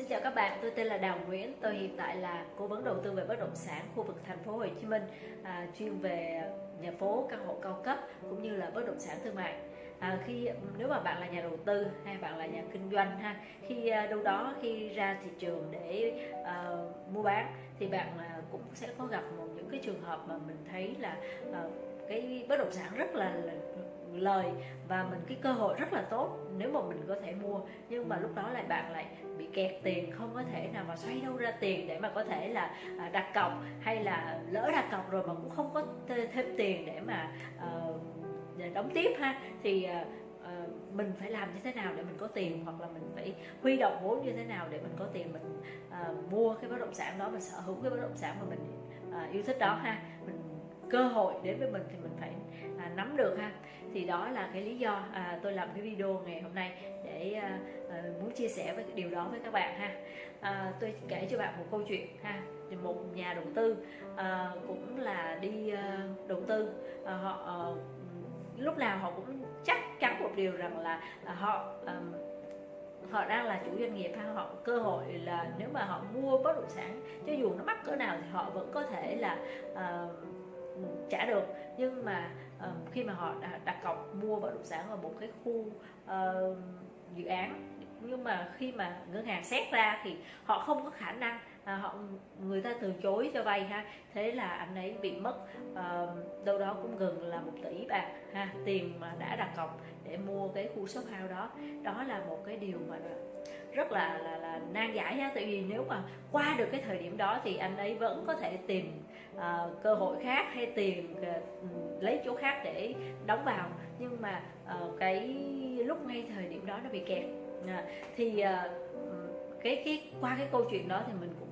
Xin chào các bạn, tôi tên là Đào Nguyễn, tôi hiện tại là cố vấn đầu tư về bất động sản khu vực thành phố Hồ Chí Minh, à, chuyên về nhà phố, căn hộ cao cấp cũng như là bất động sản thương mại. À, khi nếu mà bạn là nhà đầu tư hay bạn là nhà kinh doanh ha, khi à, đâu đó khi ra thị trường để à, mua bán thì bạn à, cũng sẽ có gặp một những cái trường hợp mà mình thấy là à, cái bất động sản rất là, là lời và mình cái cơ hội rất là tốt nếu mà mình có thể mua. Nhưng mà lúc đó lại bạn lại bị kẹt tiền không có thể nào mà xoay đâu ra tiền để mà có thể là à, đặt cọc hay là lỡ đặt cọc rồi mà cũng không có thêm tiền để mà uh, đóng tiếp ha. Thì uh, mình phải làm như thế nào để mình có tiền hoặc là mình phải huy động vốn như thế nào để mình có tiền mình uh, mua cái bất động sản đó mình sở hữu cái bất động sản mà mình uh, yêu thích đó ha. Mình cơ hội đến với mình thì mình phải à, nắm được ha. Thì đó là cái lý do à, tôi làm cái video ngày hôm nay để à, à, muốn chia sẻ với điều đó với các bạn ha. À, tôi kể cho bạn một câu chuyện ha. Một nhà đầu tư à, cũng là đi à, đầu tư à, họ à, lúc nào họ cũng chắc chắn một điều rằng là à, họ à, họ đang là chủ doanh nghiệp ha. Họ cơ hội là nếu mà họ mua bất động sản cho dù nó mắc cỡ nào thì họ vẫn có thể là uh, trả được. Nhưng mà uh, khi mà họ đặt cọc mua bất động sản ở một cái khu uh, dự án nhưng mà khi mà ngân hàng xét ra thì họ không có khả năng à, họ người ta từ chối cho vay ha. Thế là anh ấy bị mất uh, đâu đó cũng gần là một tỷ bạc ha tiền mà đã đặt cọc để mua cái khu shop house đó. Đó là một cái điều mà rất là là là nan giải ha. Tại vì nếu mà qua được cái thời điểm đó thì anh ấy vẫn có thể tìm uh, cơ hội khác hay tìm uh, lấy chỗ khác để đóng vào. Nhưng mà uh, cái lúc ngay thời điểm đó nó bị kẹt. Uh, thì uh, cái cái qua cái câu chuyện đó thì mình cũng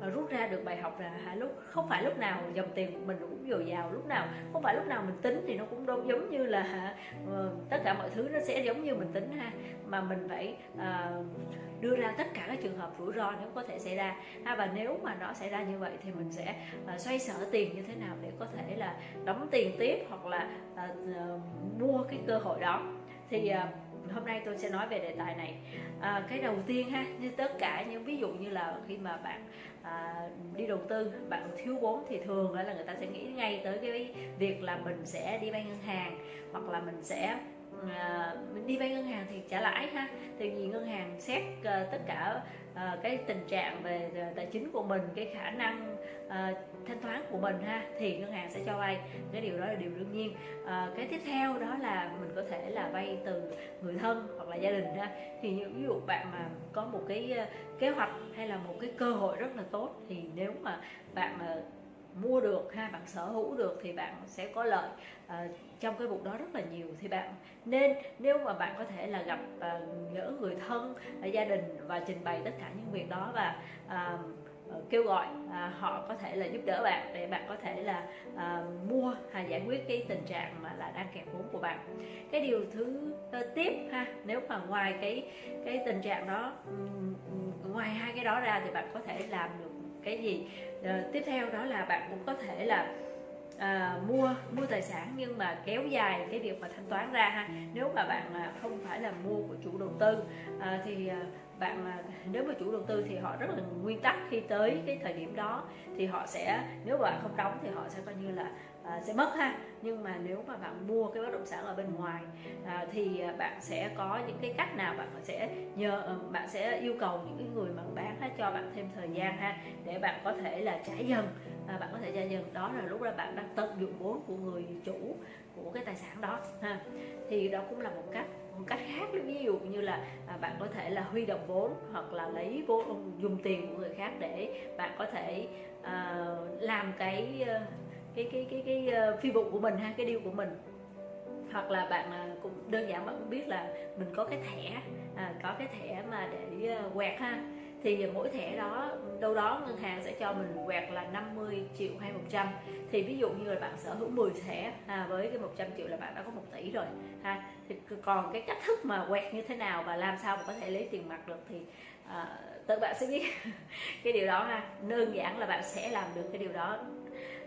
Ờ, rút ra được bài học là lúc không phải lúc nào dòng tiền của mình cũng dồi dào lúc nào không phải lúc nào mình tính thì nó cũng đâu giống như là ờ, tất cả mọi thứ nó sẽ giống như mình tính ha. Mà mình phải ờ, đưa ra tất cả các trường hợp rủi ro nếu có thể xảy ra. Ha và nếu mà nó xảy ra như vậy thì mình sẽ xoay sở tiền như thế nào để có thể là đóng tiền tiếp hoặc là mua cái cơ hội đó. Thì uh, hôm nay tôi sẽ nói về đề tài này. À, cái đầu tiên ha như tất cả những ví dụ như là khi mà bạn à, đi đầu tư bạn thiếu vốn thì thường là người ta sẽ nghĩ ngay tới cái việc là mình sẽ đi vay ngân hàng hoặc là mình sẽ À, mình đi vay ngân hàng thì trả lãi ha. Thì vì ngân hàng xét ờ, tất cả ờ, cái tình trạng về ờ, tài chính của mình, cái khả năng thanh toán của mình ha, thì ngân hàng sẽ cho vay. Cái điều đó là điều đương nhiên. Cái tiếp theo đó là mình có thể là vay từ người thân hoặc là gia đình ha. Thì như, ví dụ bạn mà có một cái kế hoạch hay là một cái cơ hội rất là tốt, thì nếu mà bạn mà mua được ha bạn sở hữu được thì bạn sẽ có lợi uh, trong cái vụ đó rất là nhiều. Thì bạn nên nếu mà bạn có thể là gặp uh, người thân uh, gia đình và trình bày tất cả những việc đó và uh, kêu gọi à, họ có thể là giúp đỡ bạn để bạn có thể là à, mua hay giải quyết cái tình trạng mà là đang kẹt vốn của bạn. Cái điều thứ uh, tiếp ha nếu mà ngoài cái cái tình trạng đó ngoài hai cái đó ra thì bạn có thể làm được cái gì? À, tiếp theo đó là bạn cũng có thể là à, mua mua tài sản nhưng mà kéo dài cái việc mà thanh toán ra ha. Nếu mà bạn à, không phải là mua của chủ đầu tư à, thì à, bạn à, nếu mà chủ đầu tư thì họ rất là nguyên tắc khi tới cái thời điểm đó thì họ sẽ nếu mà bạn không đóng thì họ sẽ coi như là à, sẽ mất ha. Nhưng mà nếu mà bạn mua cái bất động sản ở bên ngoài à, thì bạn sẽ có những cái cách nào bạn sẽ nhờ ờ, bạn sẽ yêu cầu những cái người mà bán ha, cho bạn thêm thời gian ha để bạn có thể là trả dần à, bạn có thể trả dần. Đó là lúc đó bạn đang tận dụng vốn của người chủ của cái tài sản đó ha. Thì đó cũng là một cách một cách khác ví dụ như là à, bạn có thể là huy động vốn hoặc là lấy vốn dùng tiền của người khác để bạn có thể à, làm cái ờ, cái cái cái cái, cái phi vụ của mình ha cái điều của mình. Hoặc là bạn ờ, cũng đơn giản bạn cũng biết là mình có cái thẻ à, có cái thẻ mà để ờ, quẹt ha. Thì mỗi thẻ đó đâu đó ngân hàng sẽ cho mình quẹt là 50 triệu hay 100 thì ví dụ như là bạn sở hữu 10 thẻ à, với cái 100 triệu là bạn đã có 1 tỷ rồi ha. Thì còn cái cách thức mà quẹt như thế nào và làm sao mà có thể lấy tiền mặt được thì à, tự bạn sẽ biết. Cái điều đó ha đơn giản là bạn sẽ làm được cái điều đó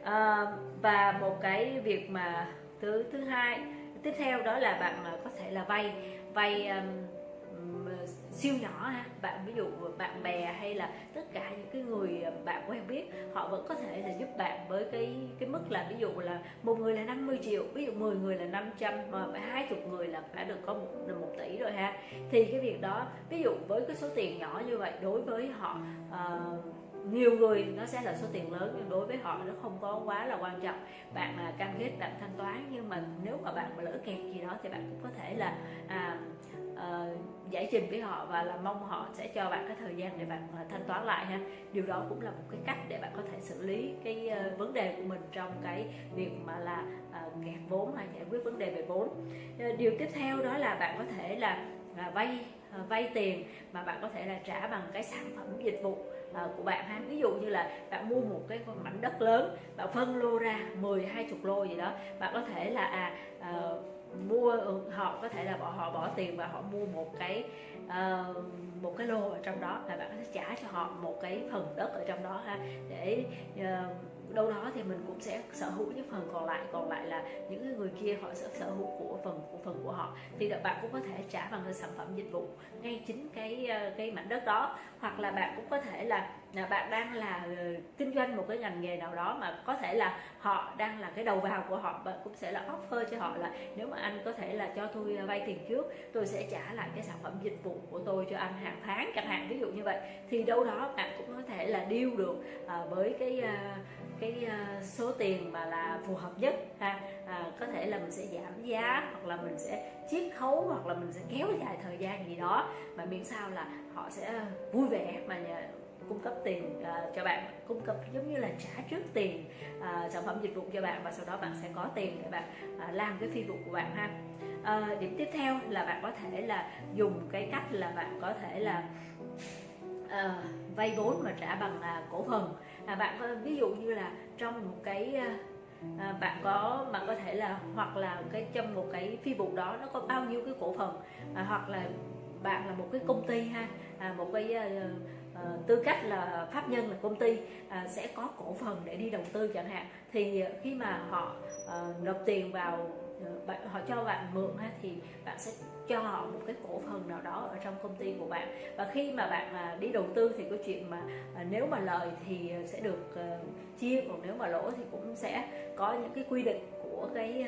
à, và một cái việc mà thứ thứ hai tiếp theo đó là bạn ờ, có thể là vay vay um, siêu nhỏ ha. Bạn ví dụ bạn bè hay là tất cả những cái người bạn quen biết họ vẫn có thể là giúp bạn với cái cái mức là ví dụ là một người là 50 triệu ví dụ 10 người là 500 mà hai chục người là đã được có một một tỷ rồi ha. Thì cái việc đó ví dụ với cái số tiền nhỏ như vậy đối với họ uh, nhiều người nó sẽ là số tiền lớn nhưng đối với họ nó không có quá là quan trọng. Bạn là cam kết bạn thanh toán nhưng mà nếu mà bạn mà lỡ kẹt gì đó thì bạn cũng có thể là à, à, giải trình với họ và là mong họ sẽ cho bạn cái thời gian để bạn à, thanh toán lại ha. Điều đó cũng là một cái cách để bạn có thể xử lý cái uh, vấn đề của mình trong cái việc mà là uh, kẹt vốn hay giải quyết vấn đề về vốn. Uh, điều tiếp theo đó là bạn có thể là à, vay vay tiền mà bạn có thể là trả bằng cái sản phẩm dịch vụ của bạn ha dụ như là bạn mua một cái mảnh đất lớn bạn phân lô ra 10 20 lô gì đó bạn có thể là à, à mua ừ, họ có thể là bỏ họ bỏ tiền và họ mua một cái uh, một cái lô ở trong đó là bạn có thể trả cho họ một cái phần đất ở trong đó ha để uh, đâu đó thì mình cũng sẽ sở hữu những phần còn lại. Còn lại là những người kia họ sẽ sở hữu của phần của phần của họ. Thì bạn cũng có thể trả bằng cái sản phẩm dịch vụ ngay chính cái ờ, cái mảnh đất đó. Hoặc là bạn cũng có thể là là bạn đang là ờ, kinh doanh một cái ngành nghề nào đó mà có thể là họ đang là cái đầu vào của họ bạn cũng sẽ là offer cho họ là nếu mà anh có thể là cho tôi ờ, vay tiền trước tôi sẽ trả lại cái sản phẩm dịch vụ của tôi cho anh hàng tháng chẳng hạn ví dụ như vậy. Thì đâu đó bạn cũng có thể là deal được uh, với cái cái ờ, số tiền mà là phù hợp nhất ha. À, có thể là mình sẽ giảm giá hoặc là mình sẽ chiết khấu hoặc là mình sẽ kéo dài thời gian gì đó. Mà miễn sao là họ sẽ vui vẻ mà nhà, cung cấp tiền uh, cho bạn. Cung cấp giống như là trả trước tiền uh, sản phẩm dịch vụ cho bạn và sau đó bạn sẽ có tiền để bạn uh, làm cái phi vụ của bạn ha. Uh, điểm tiếp theo là bạn có thể là dùng cái cách là bạn có thể là uh, vay vốn mà trả bằng uh, cổ phần à, bạn có ví dụ như là trong một cái à, à, bạn có bạn có thể là hoặc là cái trong một cái phi vụ đó nó có bao nhiêu cái cổ phần à, hoặc là bạn là một cái công ty ha à, một cái à, à, tư cách là pháp nhân là công ty à, sẽ có cổ phần để đi đầu tư chẳng hạn thì khi mà họ à, nộp tiền vào bạn họ cho bạn mượn ha thì bạn sẽ cho họ một cái cổ phần nào đó ở trong công ty của bạn. Và khi mà bạn à, đi đầu tư thì có chuyện mà à, nếu mà lời thì sẽ được à, chia còn nếu mà lỗ thì cũng sẽ có những cái quy định của cái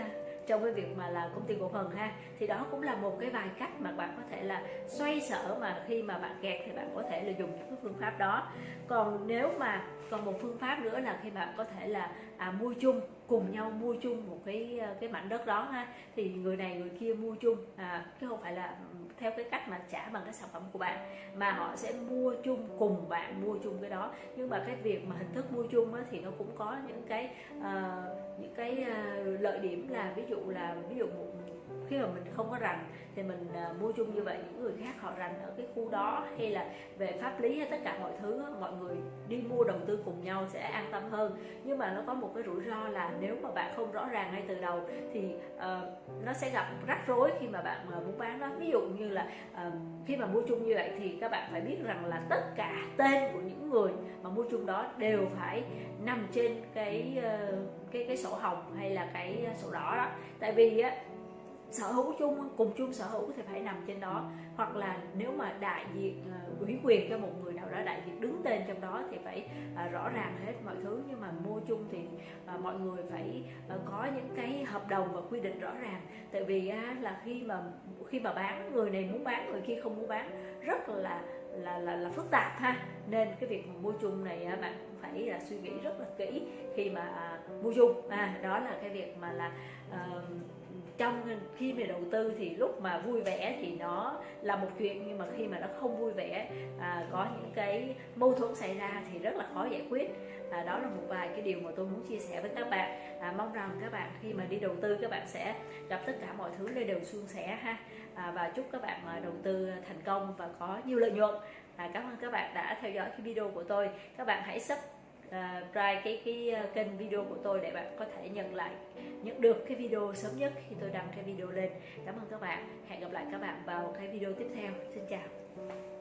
trong cái việc mà là công ty cổ phần ha. Thì đó cũng là một cái vài cách mà bạn có thể là xoay sở mà khi mà bạn kẹt thì bạn có thể là dùng những cái phương pháp đó. Còn nếu mà còn một phương pháp nữa là khi bạn có thể là à, mua chung cùng nhau mua chung một cái ờ, cái mảnh đất đó ha. Thì người này người kia mua chung à, chứ không phải là theo cái cách mà trả bằng cái sản phẩm của bạn mà họ sẽ mua chung cùng bạn mua chung cái đó. Nhưng mà cái việc mà hình thức mua chung á, thì nó cũng có những cái uh, những cái uh, lợi điểm là ví dụ là ví dụ một khi mà mình không có rành thì mình uh, mua chung như vậy những người khác họ rành ở cái khu đó hay là về pháp lý hay tất cả mọi thứ mọi người đi mua đầu tư cùng nhau sẽ an tâm hơn. Nhưng mà nó có một cái rủi ro là nếu mà bạn không rõ ràng ngay từ đầu thì uh, nó sẽ gặp rắc rối khi mà bạn ờ, uh, muốn bán đó. Ví dụ như là uh, khi mà mua chung như vậy thì các bạn phải biết rằng là tất cả tên của những người mà mua chung đó đều phải nằm trên cái uh, cái cái sổ hồng hay là cái sổ đỏ đó. Tại vì á sở hữu chung cùng chung sở hữu thì phải nằm trên đó. Hoặc là nếu mà đại diện uh, ủy quyền cho một người nào đó đại diện đứng tên trong đó thì phải uh, rõ ràng hết mọi thứ. Nhưng mà mua chung thì uh, mọi người phải có những cái hợp đồng và quy định rõ ràng. Tại vì là khi mà khi mà bán người này muốn bán người kia không muốn bán rất là là là, là phức tạp ha. Nên cái việc mà mua chung này bạn phải là suy nghĩ rất là kỹ khi mà mua chung. À, đó là cái việc mà là uh, trong khi mà đầu tư thì lúc mà vui vẻ thì nó là một chuyện nhưng mà khi mà nó không vui vẻ à, có những cái mâu thuẫn xảy ra thì rất là khó giải quyết. À, đó là một vài cái điều mà tôi muốn chia sẻ với các bạn. À, mong rằng các bạn khi mà đi đầu tư các bạn sẽ gặp tất cả mọi thứ đều đều suôn sẻ ha. À, và chúc các bạn à, đầu tư thành công và có nhiều lợi nhuận. À, cảm ơn các bạn đã theo dõi cái video của tôi. Các bạn hãy À, sub cái cái à, kênh video của tôi để bạn có thể nhận lại, nhận được cái video sớm nhất khi tôi đăng cái video lên. Cảm ơn các bạn. Hẹn gặp lại các bạn vào cái video tiếp theo. Xin chào.